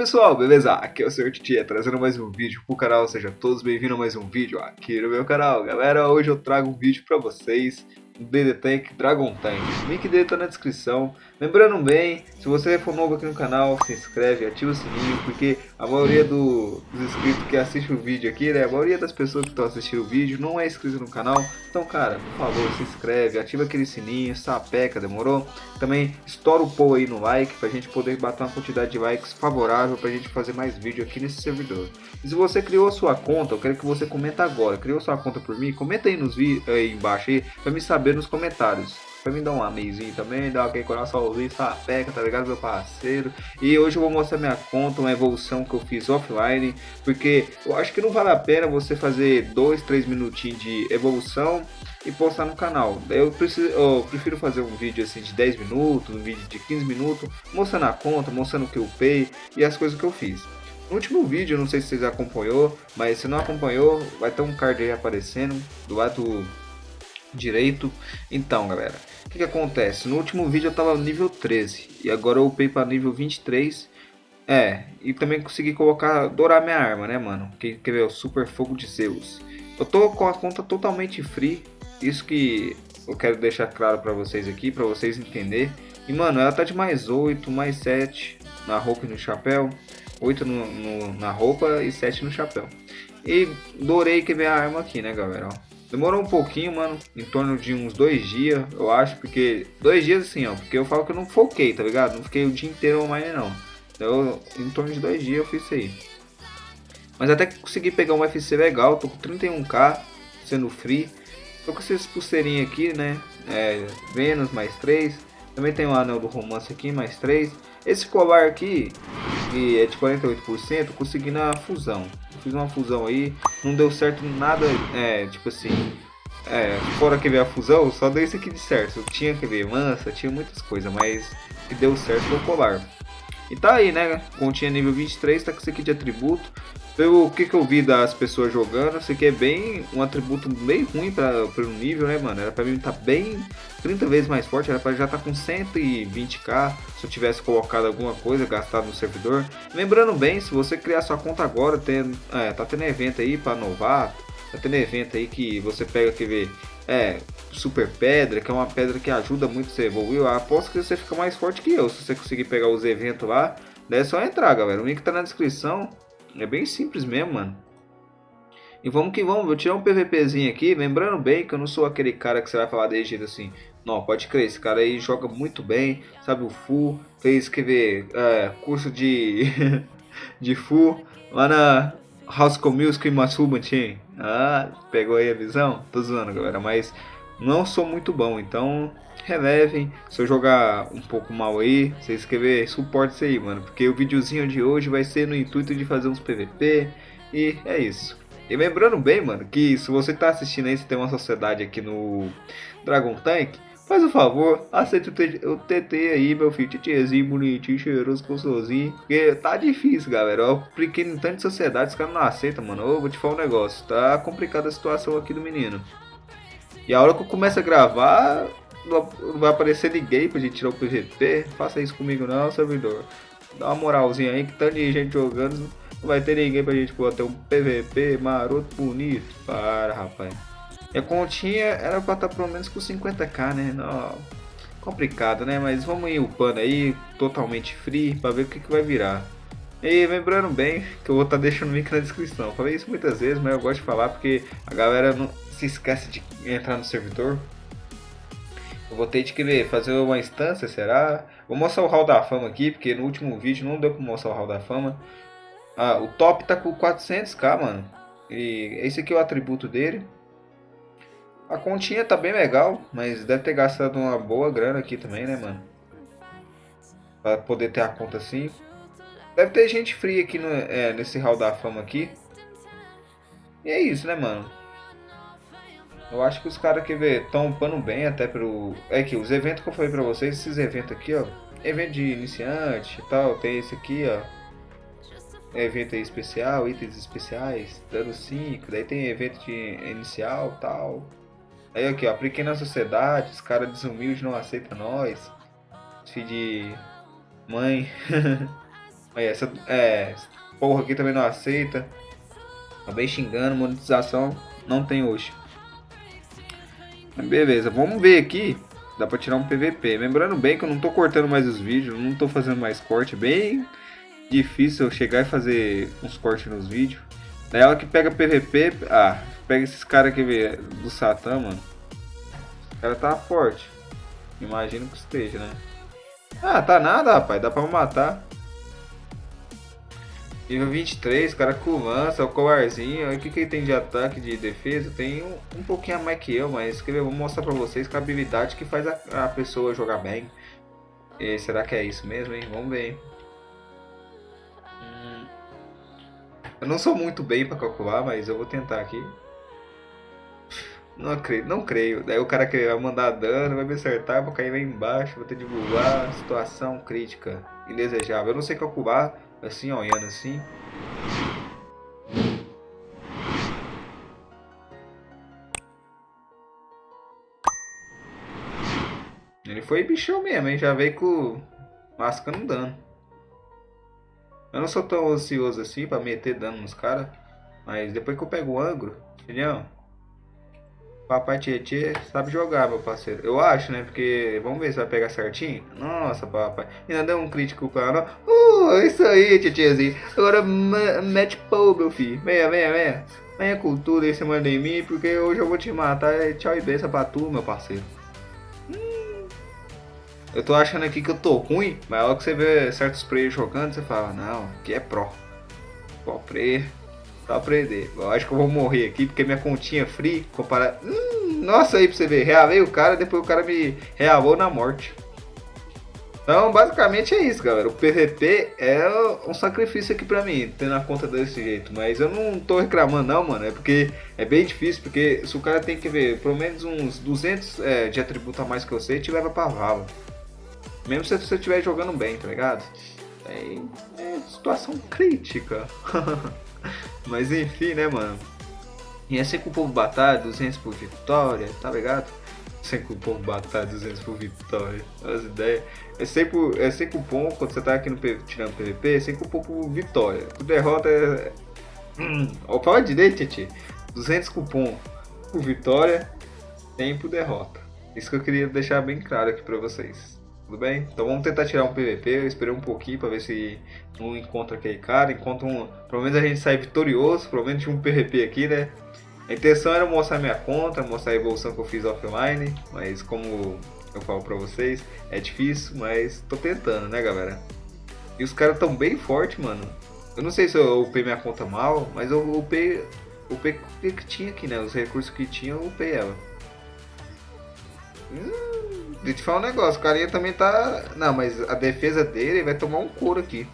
pessoal, beleza? Aqui é o Sr. Titia trazendo mais um vídeo pro canal, sejam todos bem-vindos a mais um vídeo aqui no meu canal. Galera, hoje eu trago um vídeo pra vocês DD Tank Dragon Tank. O link dele tá na descrição. Lembrando bem, se você for novo aqui no canal, se inscreve, ativa o sininho, porque a maioria do, dos inscritos que assiste o vídeo aqui, né, a maioria das pessoas que estão assistindo o vídeo não é inscrito no canal. Então, cara, por favor, se inscreve, ativa aquele sininho, sapeca, demorou? Também estoura o pô aí no like, pra gente poder bater uma quantidade de likes favorável pra gente fazer mais vídeo aqui nesse servidor. E se você criou sua conta, eu quero que você comenta agora. Criou sua conta por mim? Comenta aí, nos aí embaixo aí, pra me saber nos comentários. Pra me dar um ameizinho também, dar aquele coraçãozinho, sapeca, tá ligado, meu parceiro? E hoje eu vou mostrar minha conta, uma evolução que eu fiz offline, porque eu acho que não vale a pena você fazer 2, 3 minutinhos de evolução e postar no canal. Eu, preciso, eu prefiro fazer um vídeo assim de 10 minutos, um vídeo de 15 minutos, mostrando a conta, mostrando o que eu pay e as coisas que eu fiz. No último vídeo, não sei se vocês acompanhou, mas se não acompanhou, vai ter um card aí aparecendo do lado direito. Então, galera, o que, que, acontece? No último vídeo eu tava nível 13 e agora eu upei para nível 23. É, e também consegui colocar, dourar minha arma, né, mano? Que quer ver o Super Fogo de Zeus. Eu tô com a conta totalmente free, isso que eu quero deixar claro para vocês aqui, para vocês entenderem. E, mano, ela tá de mais 8, mais 7 na roupa e no chapéu. 8 no, no, na roupa e 7 no chapéu. E dourei que a arma aqui, né, galera? Ó. Demorou um pouquinho, mano, em torno de uns dois dias, eu acho, porque... Dois dias assim, ó, porque eu falo que eu não foquei, tá ligado? Não fiquei o dia inteiro online, não. Então, em torno de dois dias eu fiz isso aí. Mas até que consegui pegar um FC legal, tô com 31k, sendo free. Tô com essas pulseirinhas aqui, né? É, Vênus mais 3. Também tem o anel do romance aqui, mais 3. Esse colar aqui, que é de 48%, consegui na fusão fiz uma fusão aí, não deu certo nada, é, tipo assim, é, fora que veio a fusão, só deu isso aqui de certo. Tinha que ver mansa, tinha muitas coisas, mas que deu certo foi o colar. E tá aí, né? Continha nível 23, tá com isso aqui de atributo. Pelo que, que eu vi das pessoas jogando, isso aqui é bem um atributo bem ruim para o nível, né, mano? Era pra mim tá bem 30 vezes mais forte, era pra já tá com 120k se eu tivesse colocado alguma coisa gastado no servidor. Lembrando bem, se você criar sua conta agora, tem, é, tá tendo evento aí para novato, tá tendo evento aí que você pega, ver, é, super pedra, que é uma pedra que ajuda muito você evoluir. Eu aposto que você fica mais forte que eu, se você conseguir pegar os eventos lá. Daí é só entrar, galera. O link tá na descrição. É bem simples mesmo, mano. E vamos que vamos, vou tirar um PVPzinho aqui, lembrando bem que eu não sou aquele cara que você vai falar de jeito assim. Não, pode crer, esse cara aí joga muito bem, sabe o full, fez, quer ver, é, curso de, de full lá na House Music em Matsuba Team. Ah, pegou aí a visão? Tô zoando, galera, mas não sou muito bom, então relevem. Se eu jogar um pouco mal aí, você escrever suporte isso aí, mano. Porque o videozinho de hoje vai ser no intuito de fazer uns PVP. E é isso. E lembrando bem, mano, que se você tá assistindo aí, você tem uma sociedade aqui no Dragon Tank, faz o favor, aceita o TT aí, meu filho, titiezinho, bonitinho, cheiroso, gostosinho. Porque tá difícil, galera. Eu apliquei em tantas sociedades, os caras não aceitam, mano. Eu vou te falar um negócio, tá complicada a situação aqui do menino. E a hora que eu começo a gravar, não vai aparecer ninguém pra gente tirar o PVP. Faça isso comigo não, servidor. Dá uma moralzinha aí, que tanto de gente jogando, não vai ter ninguém pra gente ter um PVP maroto bonito. Para, rapaz. E a continha era pra estar tá pelo menos com 50k, né? Não, complicado, né? Mas vamos ir upando aí, totalmente free, pra ver o que, que vai virar. E lembrando bem que eu vou estar tá deixando o link na descrição. Falei isso muitas vezes, mas eu gosto de falar porque a galera não se esquece de entrar no servidor. Eu vou ter de querer fazer uma instância, será? Vou mostrar o hall da fama aqui, porque no último vídeo não deu pra mostrar o hall da fama. Ah, o top tá com 400k, mano. E esse aqui é o atributo dele. A continha tá bem legal, mas deve ter gastado uma boa grana aqui também, né, mano? Pra poder ter a conta assim. Deve ter gente fria aqui no, é, nesse hall da fama aqui. E é isso, né, mano? Eu acho que os caras que estão upando bem até pro. É que os eventos que eu falei pra vocês, esses eventos aqui, ó. Evento de iniciante e tal, tem esse aqui, ó. Evento aí especial, itens especiais, dano 5, daí tem evento de inicial tal. Aí aqui, ó, na sociedade, os caras desumildes não aceitam nós. Filho de mãe. Aí, essa é, porra aqui também não aceita. Acabei xingando, monetização não tem hoje. Beleza, vamos ver aqui. Dá pra tirar um PVP. Lembrando bem que eu não tô cortando mais os vídeos, não tô fazendo mais corte. Bem difícil eu chegar e fazer uns cortes nos vídeos. Daí ela que pega PVP. Ah, pega esses caras aqui do Satã, mano. O cara tá forte. Imagino que esteja, né? Ah, tá nada, rapaz. Dá pra matar. Nível 23, cara com lança, o colarzinho. O que, que ele tem de ataque, de defesa? Tem um, um pouquinho a mais que eu, mas que eu vou mostrar pra vocês com a habilidade que faz a, a pessoa jogar bem. E será que é isso mesmo, hein? Vamos ver. Hum. Eu não sou muito bem pra calcular, mas eu vou tentar aqui. Não creio, não creio. Daí o cara que vai mandar dano, vai me acertar, vou cair lá embaixo, vou ter de voar. Situação crítica, indesejável. Eu não sei calcular assim, olhando assim. Ele foi bichão mesmo, hein? Já veio com mascando dano. Eu não sou tão ansioso assim pra meter dano nos caras. Mas depois que eu pego o ângulo, filhão, Papai Tietê sabe jogar, meu parceiro. Eu acho, né? Porque vamos ver se vai pegar certinho. Nossa, papai. Ainda deu um crítico para Uh, isso aí, Tietêzinho. Agora mete pau, meu filho. Venha, venha, venha. Venha com tudo aí, manda em mim, porque hoje eu vou te matar. Tchau e benção pra tu, meu parceiro. Hum. Eu tô achando aqui que eu tô ruim, mas logo que você vê certos players jogando, você fala, não, que é pro. Pro player Pra aprender. Eu acho que eu vou morrer aqui porque minha continha é free comparado. Hum, nossa, aí pra você ver. Realei o cara, depois o cara me realou na morte. Então, basicamente é isso, galera. O PVP é um sacrifício aqui pra mim, tendo a conta desse jeito. Mas eu não tô reclamando não, mano. É porque é bem difícil, porque se o cara tem que ver pelo menos uns 200 é, de atributo a mais que você, te leva pra vala. Mesmo se você estiver jogando bem, tá ligado? É, é situação crítica. Mas enfim, né, mano? É sempre o povo batalha, 200 por vitória, tá ligado? Sempre o povo batalha, 200 por vitória. As ideias. É sempre, é sempre cupom, quando você tá aqui no tirando PVP, é sempre cupom por vitória. Por derrota é. Hum, fala direito, Titi. 200 cupom por vitória, tem por derrota. Isso que eu queria deixar bem claro aqui pra vocês. Tudo bem? Então vamos tentar tirar um PVP. Eu esperei um pouquinho para ver se não encontra aquele cara. Encontra um. Pelo menos a gente sai vitorioso. Pelo menos tinha um PVP aqui, né? A intenção era mostrar minha conta, mostrar a evolução que eu fiz offline. Mas como eu falo pra vocês, é difícil, mas tô tentando, né, galera? E os caras tão bem fortes, mano. Eu não sei se eu upei minha conta mal, mas eu upei, upei o que tinha aqui, né? Os recursos que tinha, eu upei ela. Hum, Deixa eu te falar um negócio, o carinha também tá. Não, mas a defesa dele vai tomar um couro aqui.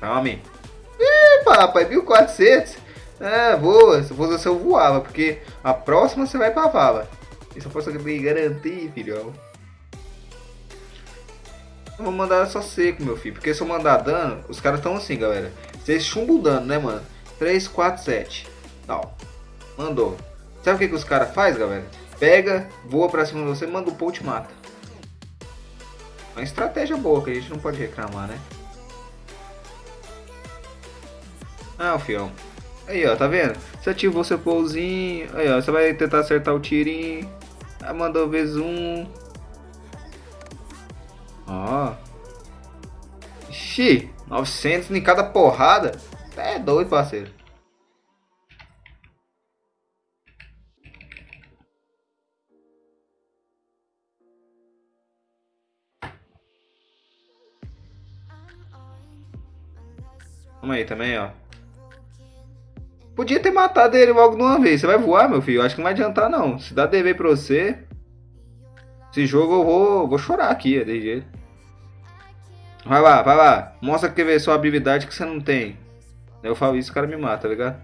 Aí. Ih, papai, 1400. É, boa. Se fosse você, eu voava. Porque a próxima você vai pra vala. Isso eu posso me garantir, filhão. Eu vou mandar só seco, meu filho. Porque se eu mandar dano, os caras estão assim, galera. Vocês chumbam o dano, né, mano? 3, 4, 7. Tal. Mandou. Sabe o que, que os caras fazem, galera? Pega, voa pra cima de você, manda o pull e mata. Uma estratégia boa que a gente não pode reclamar, né? Ah, o fião. Aí, ó, tá vendo? Você ativou seu pouzinho. Aí, ó, você vai tentar acertar o tirinho. Aí mandou vezes um. Ó. Ixi, 900 em cada porrada. É doido, parceiro. Vamos aí também, ó. Podia ter matado ele logo de uma vez. Você vai voar, meu filho? Acho que não vai adiantar, não. Se dá DV pra você... Esse jogo eu vou, vou chorar aqui, é de jeito. Vai lá, vai lá. Mostra que vê sua habilidade que você não tem. Eu falo isso, o cara me mata, tá ligado?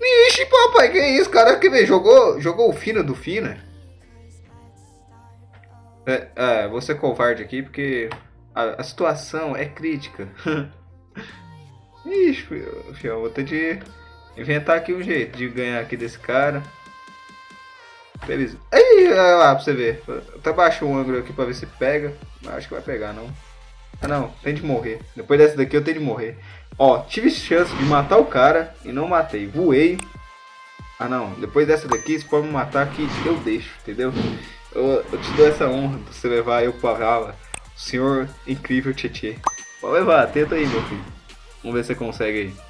Ixi, papai, que isso? Cara, que vê? Jogou, jogou o fino do fino? É, é, vou ser covarde aqui porque a, a situação é crítica. Ixi, fião, vou ter de inventar aqui um jeito de ganhar aqui desse cara. Previsão. Aí, lá pra você ver. Até baixo o ângulo aqui pra ver se pega. Acho que vai pegar, não. Ah, não. Tem de morrer. Depois dessa daqui eu tenho de morrer. Ó, tive chance de matar o cara e não matei. Voei. Ah, não. Depois dessa daqui, você pode me matar que eu deixo, entendeu? Eu, eu te dou essa honra de você levar eu pra vala. Senhor incrível Tietê. Pode levar. Tenta aí, meu filho. Vamos ver se você consegue aí.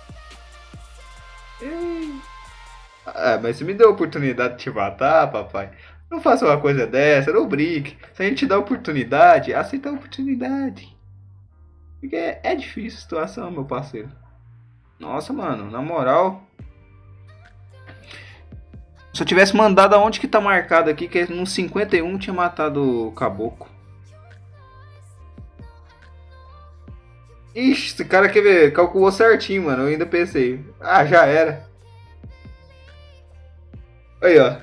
Ah, mas você me deu a oportunidade de te matar, papai. Não faça uma coisa dessa, não brinque. Se a gente dá oportunidade, aceita a oportunidade. Porque é, é difícil a situação, meu parceiro. Nossa, mano, na moral. Se eu tivesse mandado aonde que tá marcado aqui, que é no 51 tinha matado o caboclo. Ixi, esse cara quer ver, calculou certinho, mano. Eu ainda pensei. Ah, já era. Aí, ó.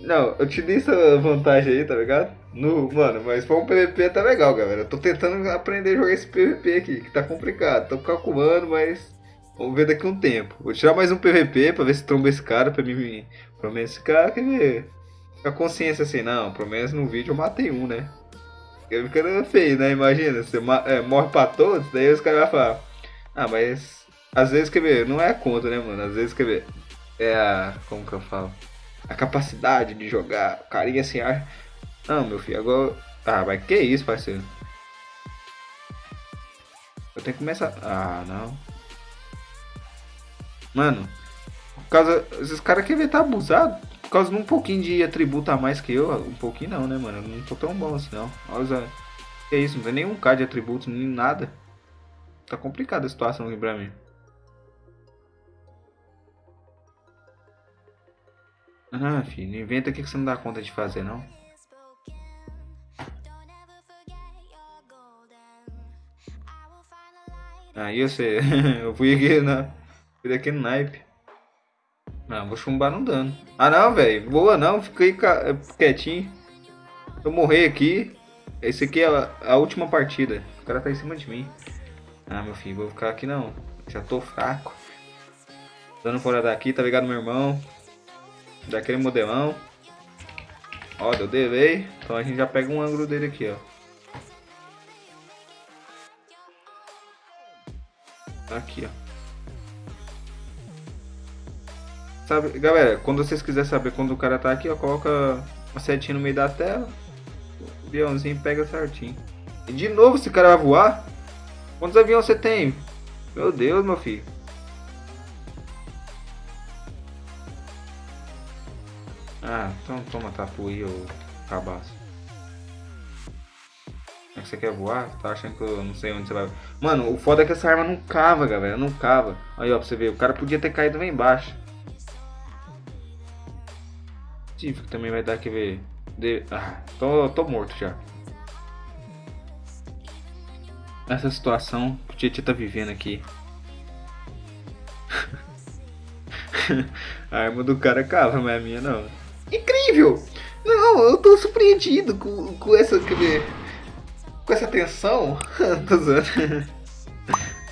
Não, eu te dei essa vantagem aí, tá ligado? No, mano, mas foi um PVP tá legal, galera. Eu tô tentando aprender a jogar esse PVP aqui, que tá complicado. Tô calculando, mas vamos ver daqui um tempo. Vou tirar mais um PVP pra ver se tromba esse cara, pra mim. Pelo menos esse cara quer ver. A consciência assim, não, pelo menos no vídeo eu matei um, né? Fica feio, né? Imagina, você é, morre pra todos, daí os caras vão falar. Ah, mas às vezes quer ver, não é a conta, né, mano? Às vezes quer ver. É a. Como que eu falo? A capacidade de jogar. O carinha assim, ah. Não, meu filho, agora. Ah, mas que isso, parceiro? Eu tenho que começar. Ah, não. Mano, por causa. Esses caras querem ver tá abusado. Por causa de um pouquinho de atributo a mais que eu. Um pouquinho não, né, mano? Eu não tô tão bom assim, não. Olha, que isso, não tem nenhum K de atributos, nem nada. Tá complicada a situação aqui pra mim. Ah, filho, não inventa aqui que você não dá conta de fazer, não. Aí eu sei, eu fui aqui na. Fui no naipe. Vou chumbar não dano. Ah não, velho. Boa não, fiquei quietinho. Se eu morrer aqui. Esse aqui é a, a, última partida. O cara tá em cima de mim. Ah, meu filho, vou ficar aqui não. Já tô fraco. Dando fora daqui, tá ligado, meu irmão? Daquele modelão. Ó, deu delay. Então a gente já pega um ângulo dele aqui, ó. Aqui, ó. Sabe, galera, quando vocês quiserem saber quando o cara tá aqui, ó, coloca uma setinha no meio da tela. O aviãozinho pega certinho. E de novo esse cara vai voar? Quantos aviões você tem? Meu Deus, meu filho. Ah, então toma tapu aí, ô cabaço. É que você quer voar? Tá achando que eu não sei onde você vai. Mano, o foda é que essa arma não cava, galera. Não cava. Aí, ó, pra você ver. O cara podia ter caído lá embaixo também vai dar que ver. De... Ah, tô, tô morto já. Essa situação que o Tietchan tá vivendo aqui. a arma do cara cava, mas a minha não. Incrível! Não, eu tô surpreendido com, com essa. Com essa tensão. tô zoando.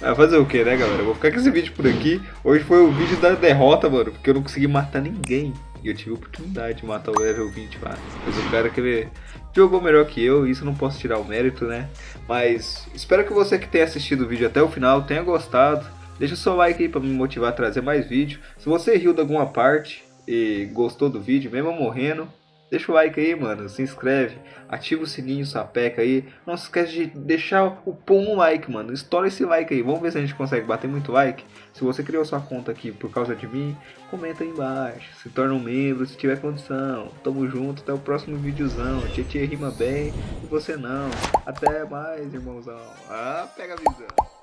Ah, fazer o que, né, galera? Eu vou ficar com esse vídeo por aqui. Hoje foi o vídeo da derrota, mano, porque eu não consegui matar ninguém. E eu tive a oportunidade de matar o level 20 lá. Mas o cara que jogou melhor que eu, isso não posso tirar o mérito, né? Mas espero que você que tenha assistido o vídeo até o final tenha gostado. Deixa o seu like aí pra me motivar a trazer mais vídeo. Se você riu de alguma parte e gostou do vídeo, mesmo morrendo, Deixa o like aí, mano. Se inscreve. Ativa o sininho, sapeca aí. Não se esquece de deixar o no like, mano. Estoura esse like aí. Vamos ver se a gente consegue bater muito like. Se você criou sua conta aqui por causa de mim, comenta aí embaixo. Se torna um membro se tiver condição. Tamo junto. Até o próximo videozão. Tietê rima bem e você não. Até mais, irmãozão. Ah, pega a visão.